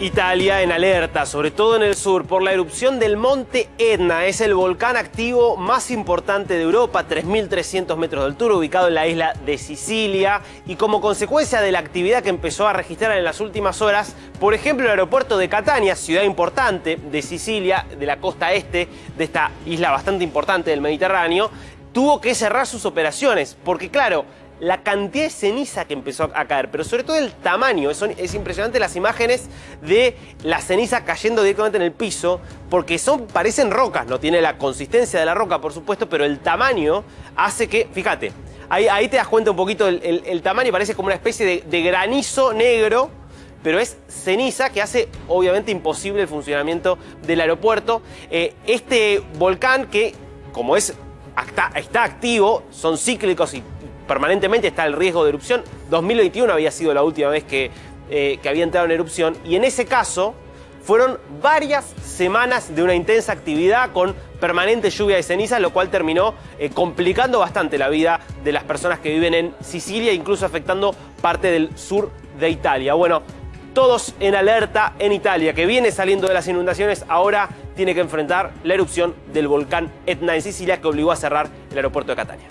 Italia en alerta, sobre todo en el sur, por la erupción del monte Etna. Es el volcán activo más importante de Europa, 3.300 metros de altura, ubicado en la isla de Sicilia. Y como consecuencia de la actividad que empezó a registrar en las últimas horas, por ejemplo, el aeropuerto de Catania, ciudad importante de Sicilia, de la costa este de esta isla bastante importante del Mediterráneo, tuvo que cerrar sus operaciones, porque claro, la cantidad de ceniza que empezó a caer, pero sobre todo el tamaño. Es, es, impresionante las imágenes de la ceniza cayendo directamente en el piso, porque son, parecen rocas, no tiene la consistencia de la roca, por supuesto, pero el tamaño hace que, fíjate, ahí, te das cuenta un poquito el, tamaño, parece como una especie de, granizo negro pero es ceniza que hace obviamente imposible el funcionamiento del aeropuerto. Eh, este volcán que, como es, está activo, son cíclicos y permanentemente está el riesgo de erupción. 2021 había sido la última vez que, eh, que había entrado en erupción y en ese caso fueron varias semanas de una intensa actividad con permanente lluvia de cenizas, lo cual terminó eh, complicando bastante la vida de las personas que viven en Sicilia, incluso afectando parte del sur de Italia. Bueno, todos en alerta en Italia, que viene saliendo de las inundaciones, ahora tiene que enfrentar la erupción del volcán Etna en Sicilia, que obligó a cerrar el aeropuerto de Catania.